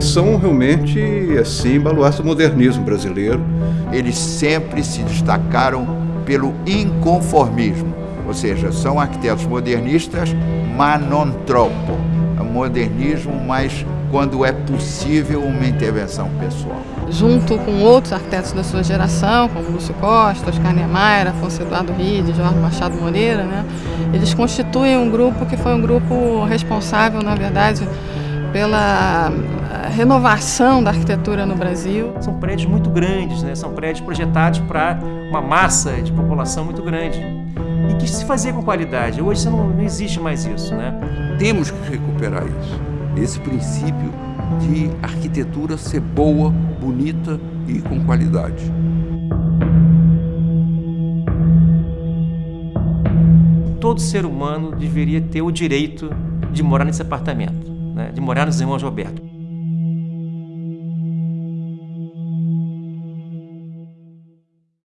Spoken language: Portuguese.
são realmente, assim, baluarte do modernismo brasileiro. Eles sempre se destacaram pelo inconformismo, ou seja, são arquitetos modernistas, mas non troppo. Modernismo, mas quando é possível uma intervenção pessoal. Junto com outros arquitetos da sua geração, como Lúcio Costa, Oscar Niemeyer, Afonso Eduardo Ride, Jorge Machado Moreira, né, eles constituem um grupo que foi um grupo responsável, na verdade, pela renovação da arquitetura no Brasil. São prédios muito grandes, né? são prédios projetados para uma massa de população muito grande e que se fazia com qualidade. Hoje não, não existe mais isso. Né? Temos que recuperar isso, esse princípio de arquitetura ser boa, bonita e com qualidade. Todo ser humano deveria ter o direito de morar nesse apartamento, né? de morar nos Irmãos Roberto.